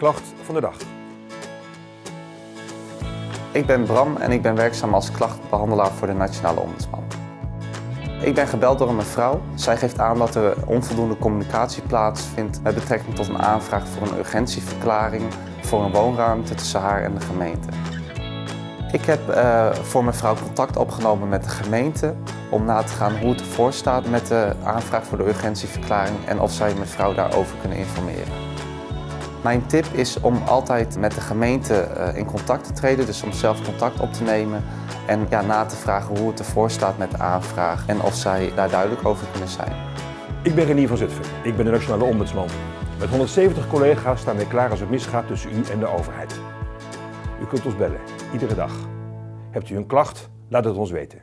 klacht van de dag. Ik ben Bram en ik ben werkzaam als klachtbehandelaar voor de Nationale Ombudsman. Ik ben gebeld door een mevrouw. Zij geeft aan dat er onvoldoende communicatie plaatsvindt met betrekking tot een aanvraag voor een urgentieverklaring voor een woonruimte tussen haar en de gemeente. Ik heb uh, voor mevrouw contact opgenomen met de gemeente om na te gaan hoe het ervoor staat met de aanvraag voor de urgentieverklaring en of zij mevrouw daarover kunnen informeren. Mijn tip is om altijd met de gemeente uh, in contact te treden, dus om zelf contact op te nemen en ja, na te vragen hoe het ervoor staat met de aanvraag en of zij daar duidelijk over kunnen zijn. Ik ben Renier van Zutphen. Ik ben de Nationale Ombudsman. Met 170 collega's staan wij klaar als het misgaat tussen u en de overheid. U kunt ons bellen, iedere dag. Hebt u een klacht? Laat het ons weten.